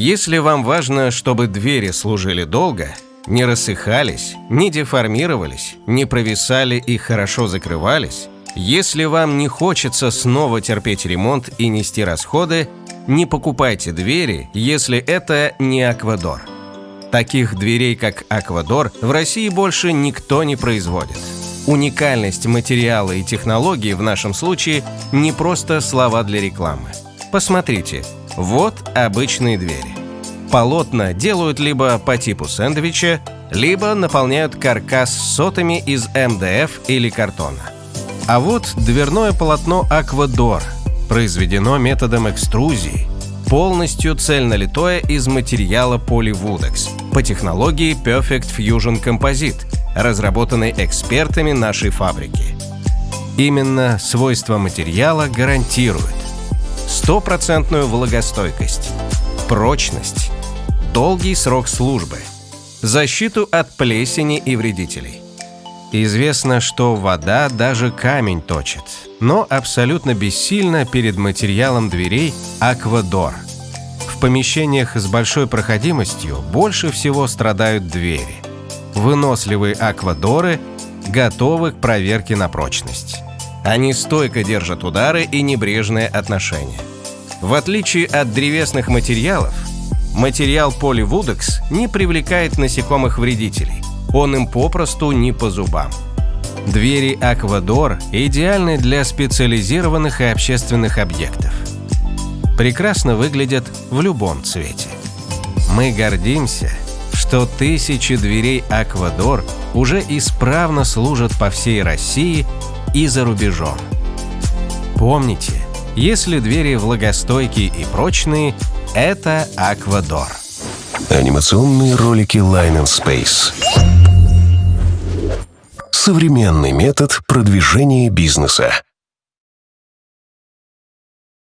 Если вам важно, чтобы двери служили долго, не рассыхались, не деформировались, не провисали и хорошо закрывались, если вам не хочется снова терпеть ремонт и нести расходы, не покупайте двери, если это не Аквадор. Таких дверей, как Аквадор, в России больше никто не производит. Уникальность материала и технологии в нашем случае не просто слова для рекламы. Посмотрите, вот обычные двери. Полотна делают либо по типу сэндвича, либо наполняют каркас сотами из МДФ или картона. А вот дверное полотно Аквадор произведено методом экструзии, полностью цельнолитое из материала поливудекс по технологии Perfect Fusion Composite, разработанной экспертами нашей фабрики. Именно свойства материала гарантируют стопроцентную влагостойкость, прочность, долгий срок службы, защиту от плесени и вредителей. Известно, что вода даже камень точит, но абсолютно бессильна перед материалом дверей аквадор. В помещениях с большой проходимостью больше всего страдают двери. Выносливые аквадоры готовы к проверке на прочность. Они стойко держат удары и небрежное отношение. В отличие от древесных материалов, материал поливудекс не привлекает насекомых-вредителей – он им попросту не по зубам. Двери Аквадор идеальны для специализированных и общественных объектов. Прекрасно выглядят в любом цвете. Мы гордимся, что тысячи дверей Аквадор уже исправно служат по всей России и за рубежом. Помните, если двери влагостойкие и прочные, это Аквадор. Анимационные ролики Line and Space. Современный метод продвижения бизнеса.